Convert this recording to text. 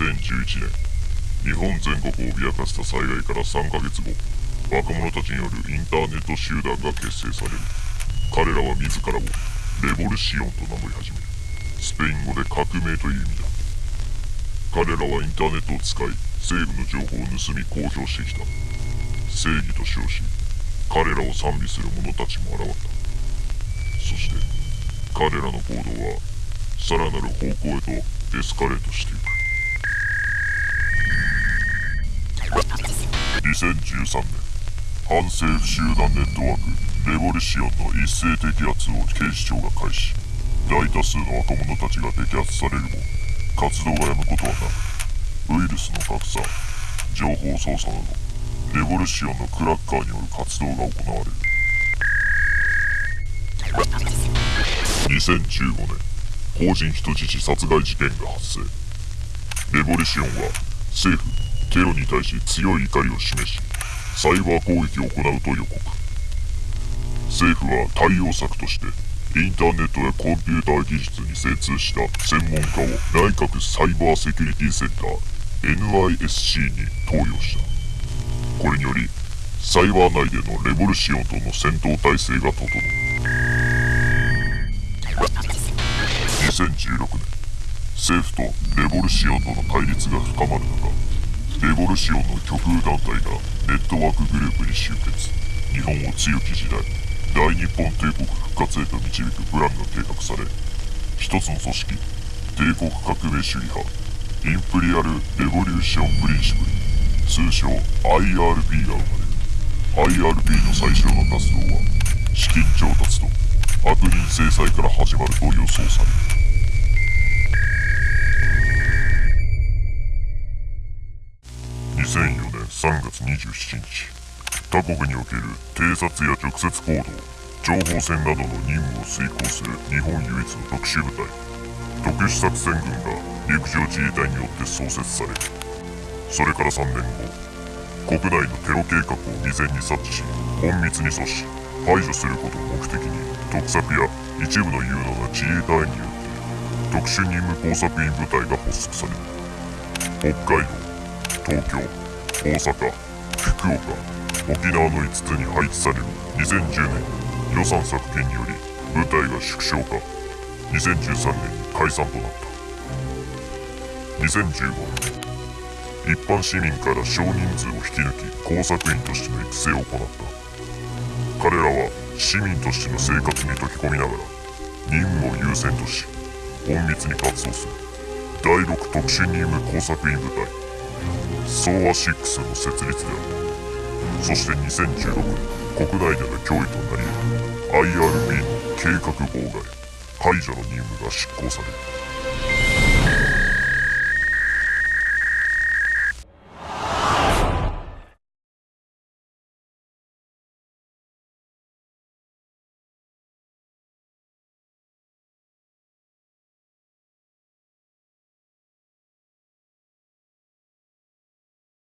2011年日本全国を脅かした災害から3ヶ月後若者たちによるインターネット集団が結成される。彼らは自らをレボルシオンと名乗り始める。スペイン語で革命という意味だ。彼らはインターネットを使い政府の情報を盗み公表してきた。正義と称し彼らを賛美する者たちも現れた。そして彼らの行動はさらなる方向へとエスカレートしていく。2013年反政府集団ネットワークレボリシオンの一斉摘発を警視庁が開始。大多数の若者たちが摘発されるも活動がやむことはなくウイルスの拡散情報操作などレボリシオンのクラッカーによる活動が行われる。2015年法人人質殺害事件が発生。レボリシオンは政府テロに対し強い怒りを示しサイバー攻撃を行うと予告。政府は対応策としてインターネットやコンピューター技術に精通した専門家を内閣サイバーセキュリティセンター NISC に投与した。これによりサイバー内でのレボルシオンとの戦闘態勢が整う。2016年政府とレボルシオンとの対立が深まる中レボルシオンの極右団体がネットワークグループに集結。日本を強き時代大日本帝国復活へと導くプランが計画され一つの組織帝国革命主義派インプリアル・レボリューション・プリンシプル通称 IRB が生まれる IRB の最初の活動は資金調達と悪人制裁から始まると予想される。3月27日他国における偵察や直接行動情報戦などの任務を遂行する日本唯一の特殊部隊特殊作戦軍が陸上自衛隊によって創設されそれから3年後国内のテロ計画を未然に察知し隠密に阻止排除することを目的に特策や一部の有能な自衛隊によって特殊任務工作員部隊が発足される。北海道東京大阪福岡沖縄の5つに配置される2010年予算削減により部隊が縮小化。2013年に解散となった。2015年一般市民から少人数を引き抜き工作員としての育成を行った。彼らは市民としての生活に溶け込みながら任務を優先とし隠密に活動する。第6特殊任務工作員部隊。ソーア6の設立である。そして2016年国内での脅威となり IRB の計画妨害排除の任務が執行される。